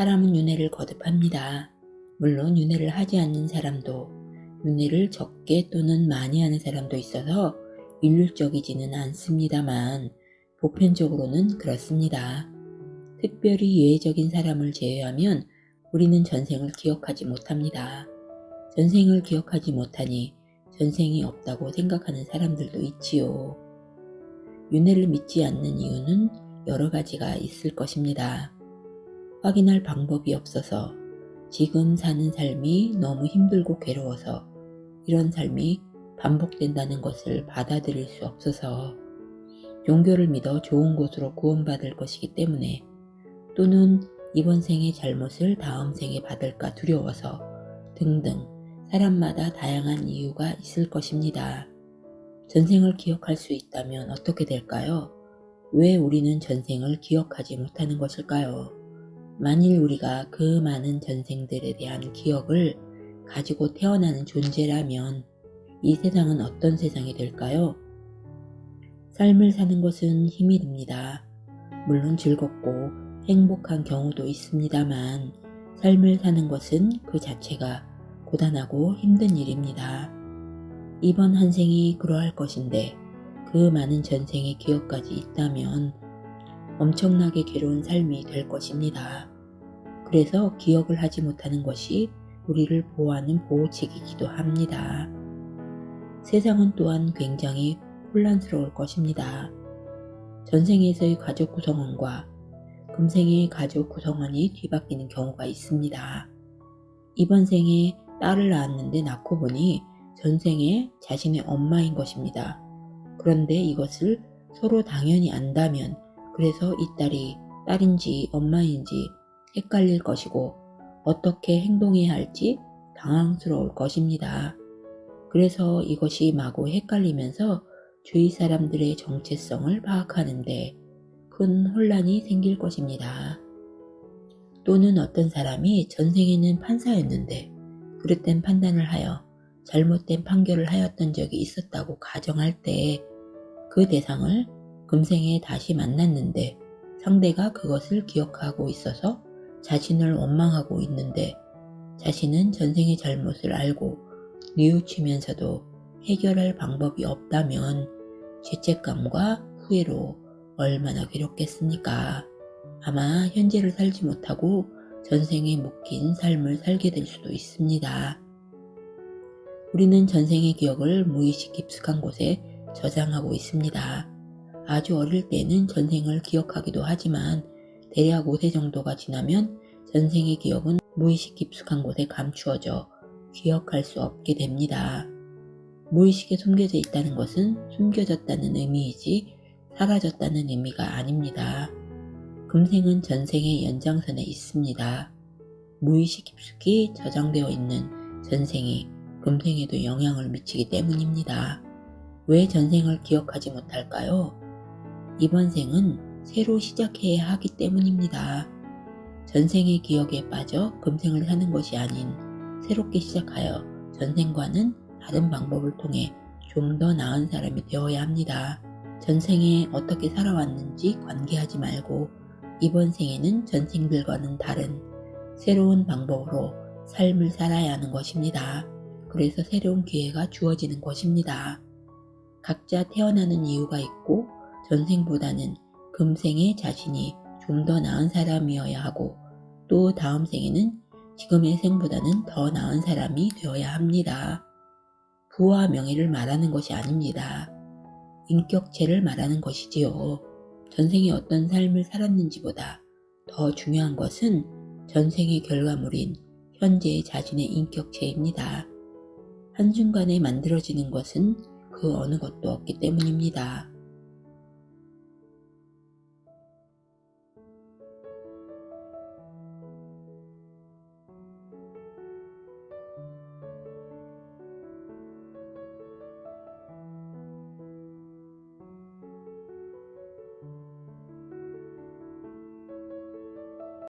사람은 윤회를 거듭합니다. 물론 윤회를 하지 않는 사람도 윤회를 적게 또는 많이 하는 사람도 있어서 일률적이지는 않습니다만 보편적으로는 그렇습니다. 특별히 예외적인 사람을 제외하면 우리는 전생을 기억하지 못합니다. 전생을 기억하지 못하니 전생이 없다고 생각하는 사람들도 있지요. 윤회를 믿지 않는 이유는 여러 가지가 있을 것입니다. 확인할 방법이 없어서 지금 사는 삶이 너무 힘들고 괴로워서 이런 삶이 반복된다는 것을 받아들일 수 없어서 종교를 믿어 좋은 곳으로 구원받을 것이기 때문에 또는 이번 생의 잘못을 다음 생에 받을까 두려워서 등등 사람마다 다양한 이유가 있을 것입니다. 전생을 기억할 수 있다면 어떻게 될까요? 왜 우리는 전생을 기억하지 못하는 것일까요? 만일 우리가 그 많은 전생들에 대한 기억을 가지고 태어나는 존재라면 이 세상은 어떤 세상이 될까요? 삶을 사는 것은 힘이 듭니다. 물론 즐겁고 행복한 경우도 있습니다만 삶을 사는 것은 그 자체가 고단하고 힘든 일입니다. 이번 한 생이 그러할 것인데 그 많은 전생의 기억까지 있다면 엄청나게 괴로운 삶이 될 것입니다. 그래서 기억을 하지 못하는 것이 우리를 보호하는 보호책이기도 합니다. 세상은 또한 굉장히 혼란스러울 것입니다. 전생에서의 가족 구성원과 금생의 가족 구성원이 뒤바뀌는 경우가 있습니다. 이번 생에 딸을 낳았는데 낳고 보니 전생에 자신의 엄마인 것입니다. 그런데 이것을 서로 당연히 안다면 그래서 이 딸이 딸인지 엄마인지 헷갈릴 것이고 어떻게 행동해야 할지 당황스러울 것입니다. 그래서 이것이 마구 헷갈리면서 주위 사람들의 정체성을 파악하는데 큰 혼란이 생길 것입니다. 또는 어떤 사람이 전생에는 판사였는데 그릇된 판단을 하여 잘못된 판결을 하였던 적이 있었다고 가정할 때 그 대상을 금생에 다시 만났는데 상대가 그것을 기억하고 있어서 자신을 원망하고 있는데 자신은 전생의 잘못을 알고 뉘우치면서도 해결할 방법이 없다면 죄책감과 후회로 얼마나 괴롭겠습니까? 아마 현재를 살지 못하고 전생에 묶인 삶을 살게 될 수도 있습니다. 우리는 전생의 기억을 무의식 깊숙한 곳에 저장하고 있습니다. 아주 어릴 때는 전생을 기억하기도 하지만 대략 5세 정도가 지나면 전생의 기억은 무의식 깊숙한 곳에 감추어져 기억할 수 없게 됩니다. 무의식에 숨겨져 있다는 것은 숨겨졌다는 의미이지 사라졌다는 의미가 아닙니다. 금생은 전생의 연장선에 있습니다. 무의식 깊숙이 저장되어 있는 전생이 금생에도 영향을 미치기 때문입니다. 왜 전생을 기억하지 못할까요? 이번 생은 새로 시작해야 하기 때문입니다. 전생의 기억에 빠져 금생을 사는 것이 아닌 새롭게 시작하여 전생과는 다른 방법을 통해 좀 더 나은 사람이 되어야 합니다. 전생에 어떻게 살아왔는지 관계하지 말고 이번 생에는 전생들과는 다른 새로운 방법으로 삶을 살아야 하는 것입니다. 그래서 새로운 기회가 주어지는 것입니다. 각자 태어나는 이유가 있고 전생보다는 금생의 자신이 좀 더 나은 사람이어야 하고 또 다음 생에는 지금의 생보다는 더 나은 사람이 되어야 합니다. 부와 명예를 말하는 것이 아닙니다. 인격체를 말하는 것이지요. 전생에 어떤 삶을 살았는지보다 더 중요한 것은 전생의 결과물인 현재의 자신의 인격체입니다. 한순간에 만들어지는 것은 그 어느 것도 없기 때문입니다.